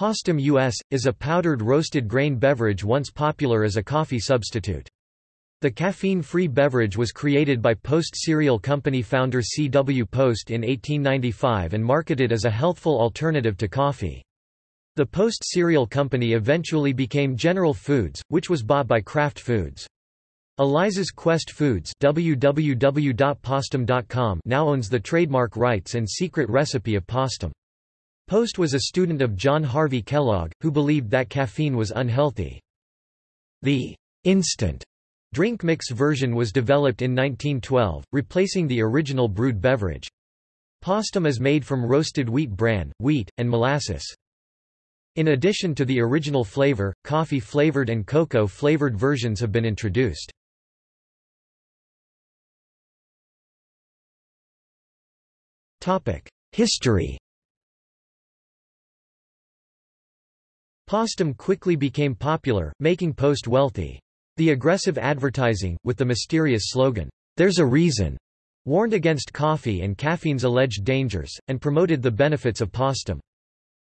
Postum US, is a powdered roasted grain beverage once popular as a coffee substitute. The caffeine-free beverage was created by Post Cereal Company founder C. W. Post in 1895 and marketed as a healthful alternative to coffee. The Post Cereal Company eventually became General Foods, which was bought by Kraft Foods. Eliza's Quest Foods www.postum.com now owns the trademark rights and secret recipe of Postum. Post was a student of John Harvey Kellogg, who believed that caffeine was unhealthy. The instant drink mix version was developed in 1912, replacing the original brewed beverage. Postum is made from roasted wheat bran, wheat, and molasses. In addition to the original flavor, coffee-flavored and cocoa-flavored versions have been introduced. History Postum quickly became popular, making Post wealthy. The aggressive advertising, with the mysterious slogan, "'There's a Reason' warned against coffee and caffeine's alleged dangers, and promoted the benefits of Postum.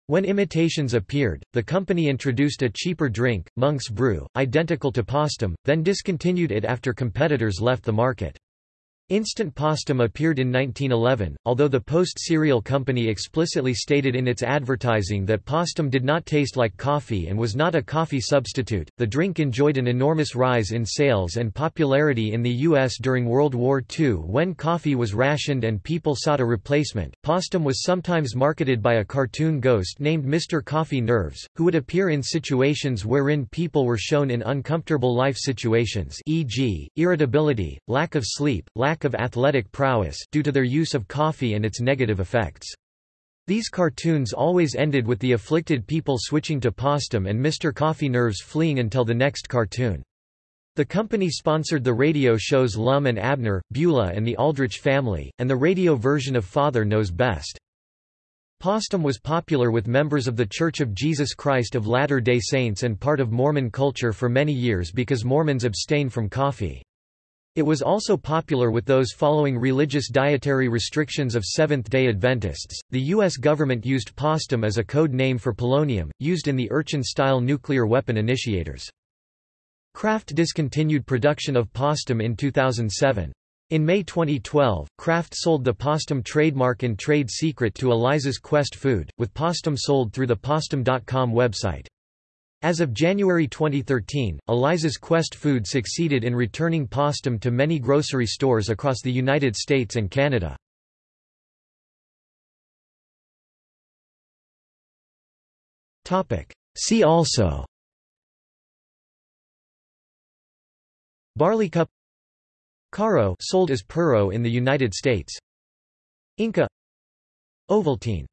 When imitations appeared, the company introduced a cheaper drink, Monk's Brew, identical to Postum, then discontinued it after competitors left the market. Instant Postum appeared in 1911, although the Post Cereal Company explicitly stated in its advertising that Postum did not taste like coffee and was not a coffee substitute. The drink enjoyed an enormous rise in sales and popularity in the U.S. during World War II when coffee was rationed and people sought a replacement. Postum was sometimes marketed by a cartoon ghost named Mr. Coffee Nerves, who would appear in situations wherein people were shown in uncomfortable life situations, e.g., irritability, lack of sleep, lack lack of athletic prowess due to their use of coffee and its negative effects. These cartoons always ended with the afflicted people switching to Postum and Mr. Coffee Nerves fleeing until the next cartoon. The company sponsored the radio shows Lum and Abner, Beulah and the Aldrich Family, and the radio version of Father Knows Best. Postum was popular with members of The Church of Jesus Christ of Latter-day Saints and part of Mormon culture for many years because Mormons abstain from coffee. It was also popular with those following religious dietary restrictions of Seventh-day Adventists. The U.S. government used postum as a code name for polonium, used in the Urchin-style nuclear weapon initiators. Kraft discontinued production of postum in 2007. In May 2012, Kraft sold the Postum trademark and trade secret to Eliza's Quest Food, with Postum sold through the Postum.com website. As of January 2013, Eliza's Quest Food succeeded in returning Postum to many grocery stores across the United States and Canada. See also Barleycup Caro sold as Pero in the United States Inka Ovaltine